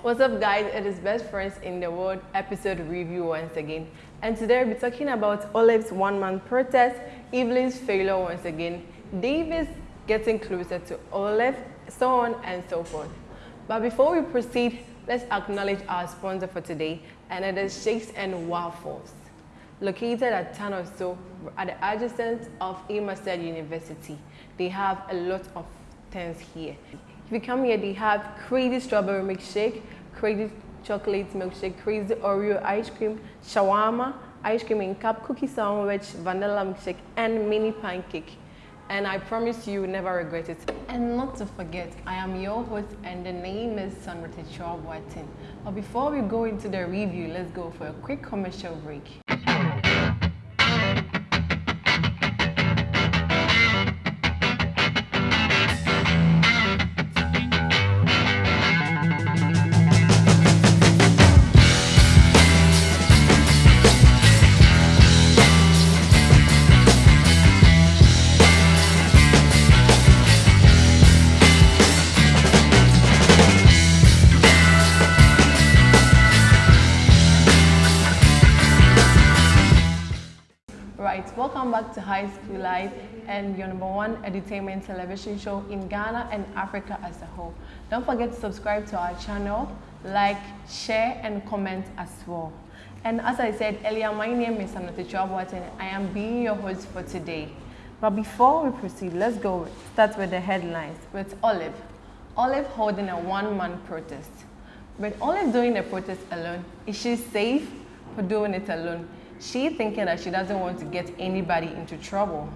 What's up guys, it is Best Friends in the World episode review once again. And today we'll be talking about Olive's one-man protest, Evelyn's failure once again, David's getting closer to Olive, so on and so forth. But before we proceed, let's acknowledge our sponsor for today, and it is Shakes and Waffles. Located at So, at the adjacent of Amerced University, they have a lot of things here. If you come here, they have crazy strawberry milkshake, crazy chocolate milkshake, crazy Oreo ice cream, shawarma, ice cream in cup, cookie sandwich, vanilla milkshake, and mini pancake. And I promise you will never regret it. And not to forget, I am your host and the name is Sandra Techoa Boatin. But before we go into the review, let's go for a quick commercial break. And your number one entertainment television show in Ghana and Africa as a whole. Don't forget to subscribe to our channel, like, share, and comment as well. And as I said earlier, my name is Anata Chwabwat and I am being your host for today. But before we proceed, let's go start with the headlines with Olive. Olive holding a one-man protest. But Olive doing the protest alone, is she safe for doing it alone? She thinking that she doesn't want to get anybody into trouble.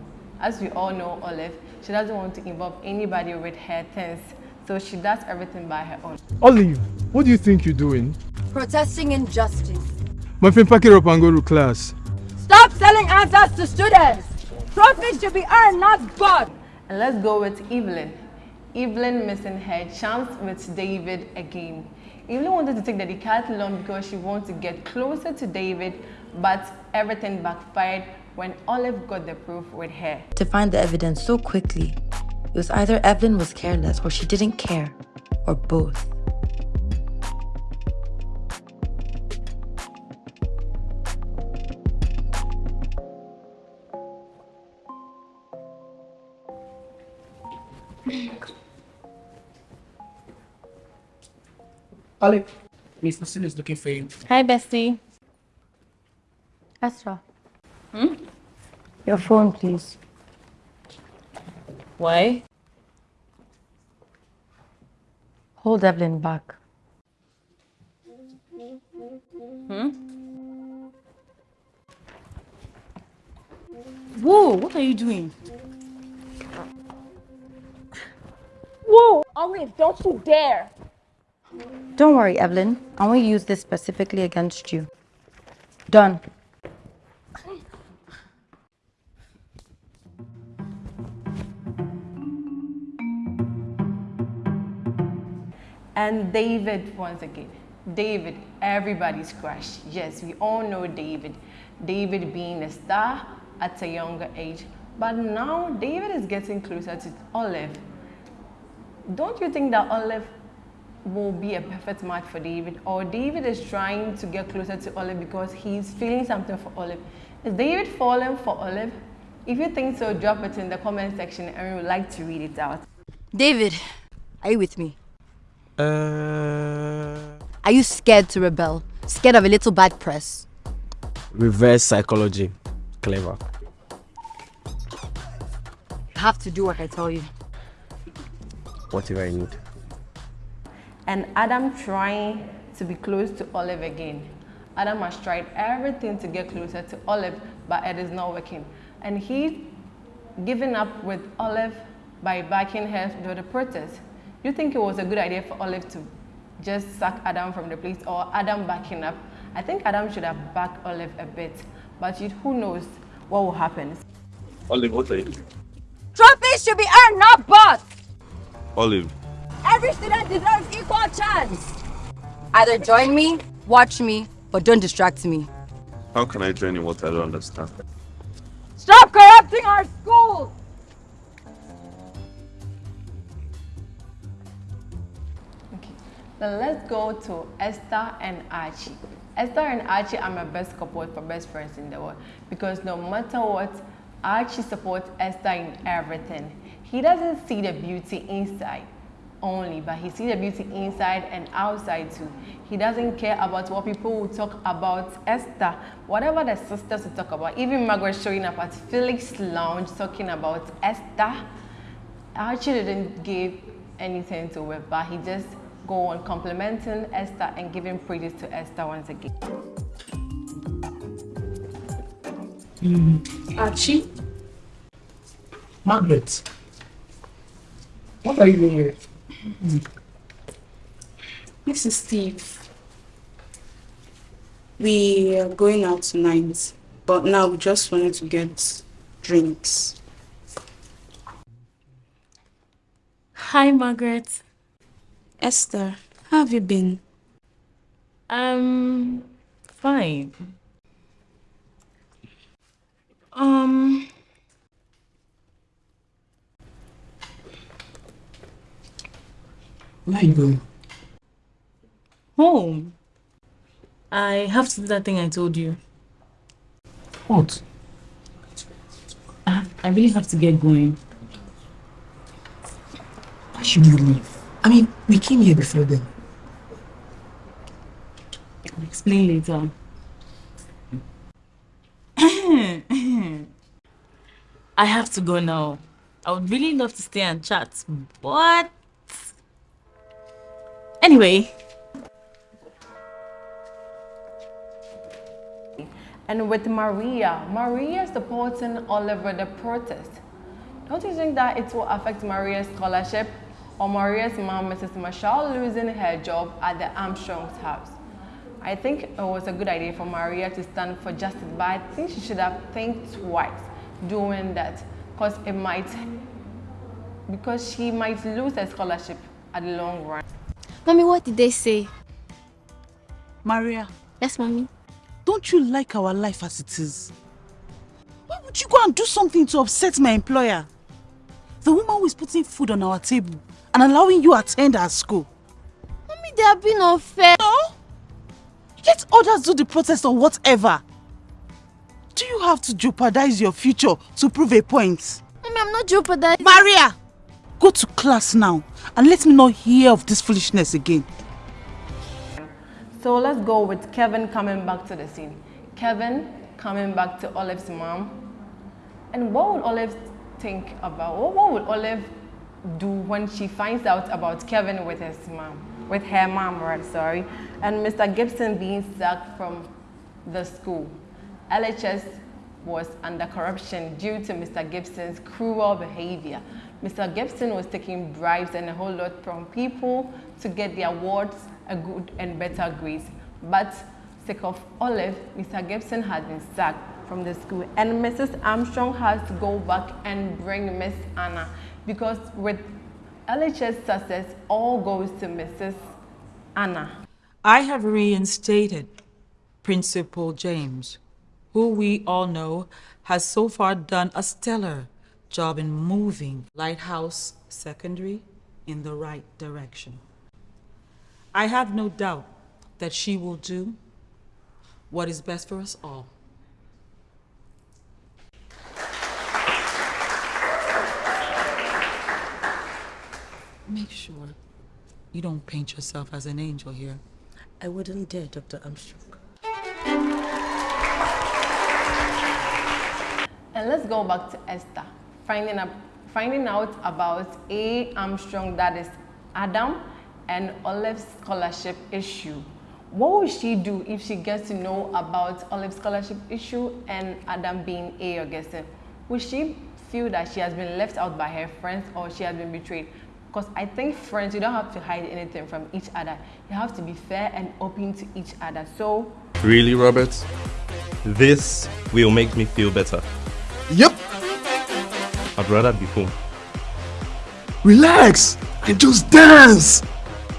As we all know Olive, she doesn't want to involve anybody with her things. So she does everything by her own. Olive, what do you think you're doing? Protesting injustice. My friend, pack it up and go to class. Stop selling answers to students! Trophies should be earned, not bought! And let's go with Evelyn. Evelyn missing her chance with David again. Evelyn wanted to take the decathlon because she wants to get closer to David, but everything backfired when Olive got the proof with her. to find the evidence so quickly. It was either Evelyn was careless or she didn't care, or both. Olive, Miss Lucille is looking for you. Hi, Bestie. Astra. Hmm? Your phone, please. Why? Hold Evelyn back. Hmm? Whoa, what are you doing? Whoa! Olive, don't you dare! Don't worry, Evelyn. I won't use this specifically against you. Done. And David once again. David, everybody's crush. Yes, we all know David. David being a star at a younger age. But now David is getting closer to Olive. Don't you think that Olive will be a perfect match for David? Or David is trying to get closer to Olive because he's feeling something for Olive. Is David falling for Olive? If you think so, drop it in the comment section and we would like to read it out. David, are you with me? Uh, Are you scared to rebel? Scared of a little bad press? reverse psychology. Clever. You have to do what I tell you. Whatever I need. and Adam trying to be close to Olive again. Adam has tried everything to get closer to Olive, but it is not working. And he's giving up with Olive by backing her to the protest. You think it was a good idea for Olive to just sack Adam from the place or Adam backing up? I think Adam should have backed Olive a bit, but you, who knows what will happen. Olive, what are you doing? Trophies should be earned, not bought! Olive, Every student deserves equal chance! Either join me, watch me, but don't distract me. how can I join in what I don't understand? Stop corrupting our schools! Then let's go to Esther and Archie. Esther and Archie are my best couple for best friends in the world because no matter what, Archie supports Esther in everything. He doesn't see the beauty inside only, but he sees the beauty inside and outside too. He doesn't care about what people will talk about Esther, whatever the sisters will talk about. Even Margaret showing up at Felix Lounge talking about Esther. Archie didn't give anything to it, but he just go on complimenting Esther and giving praise to Esther once again. Mm. Archie? Margaret? What are you doing here? Mm. This is Steve. We are going out tonight, but now we just wanted to get drinks. Hi, Margaret. Esther, how have you been? Um, fine. Um, Where are you going? home. I have to do that thing I told you. What? I, I really have to get going. Why should you leave? I mean, we came here before then. I'll explain later. I have to go now. I would really love to stay and chat, but anyway, And with Maria, Maria supporting Oliver the protest. Don't you think that it will affect Maria's scholarship or Maria's mom, Mrs. Marshall, losing her job at the Armstrong's house? I think it was a good idea for Maria to stand for justice, but I think she should have think twice doing that because it might, because she might lose her scholarship at the long run. Mommy, what did they say? Maria, Yes, mommy. don't you like our life as it is? Why would you go and do something to upset my employer? The woman who is putting food on our table and allowing you attend our school. Mommy, they are being unfair. No? Let others do the protest or whatever. Do you have to jeopardize your future to prove a point? Mommy, I'm not jeopardizing. Maria! Go to class now and let me not hear of this foolishness again. So let's go with Kevin coming back to the scene. Kevin coming back to Olive's mom. And what would Olive think about, what, what would Olive do when she finds out about Kevin with his mom, with her mom, right, sorry, and Mr. Gibson being sacked from the school. LHS was under corruption due to Mr. Gibson's cruel behavior. Mr. Gibson was taking bribes and a whole lot from people to get the awards, a good and better grades. But sick of Olive, Mr. Gibson had been sacked from the school and Mrs. Armstrong has to go back and bring Miss Anna because with LHS success, all goes to Mrs. Anna. I have reinstated Principal James, who we all know has so far done a stellar job in moving Lighthouse Secondary in the right direction. I have no doubt that she will do what is best for us all. Make sure you don't paint yourself as an angel here. I wouldn't dare, Dr. Armstrong. And let's go back to Esther, finding, up, finding out about A. Armstrong, that is Adam, and Olive's scholarship issue. What will she do if she gets to know about Olive's scholarship issue and Adam being A. Augustine? Will she feel that she has been left out by her friends or she has been betrayed? Because I think friends, you don't have to hide anything from each other. You have to be fair and open to each other. So, Really, Robert? This will make me feel better. Yep. I'd rather be home. Relax and just dance.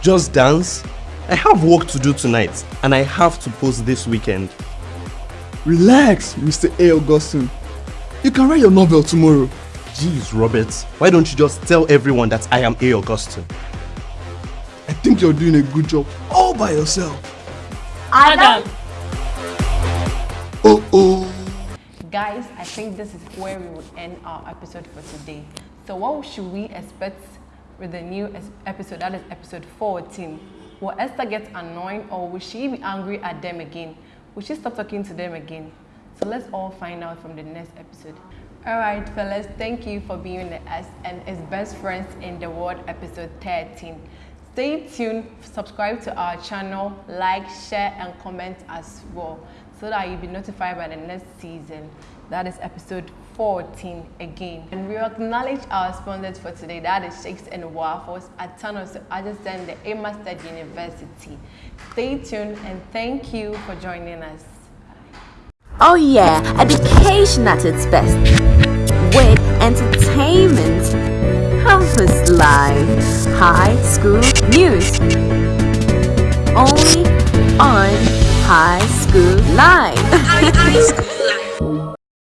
Just dance? I have work to do tonight and I have to post this weekend. Relax, Mr. A. Augustine. You can write your novel tomorrow. Jeez, Robert, why don't you just tell everyone that I am A. Augustine? I think you're doing a good job all by yourself. Adam! Oh oh. Guys, I think this is where we will end our episode for today. So what should we expect with the new episode, that is episode 14? Will Esther get annoyed or will she be angry at them again? Will she stop talking to them again? So let's all find out from the next episode. Alright fellas, thank you for being with us and as best friends in the world episode 13. Stay tuned, subscribe to our channel, like, share and comment as well so that you'll be notified by the next season. That is episode 14 again. And we acknowledge our sponsors for today. That is Shakes and Waffles at Tanos adjacent the Emma State University. Stay tuned and thank you for joining us. Oh yeah, education at its best. With entertainment, campus life, high school news. Only on High School Live.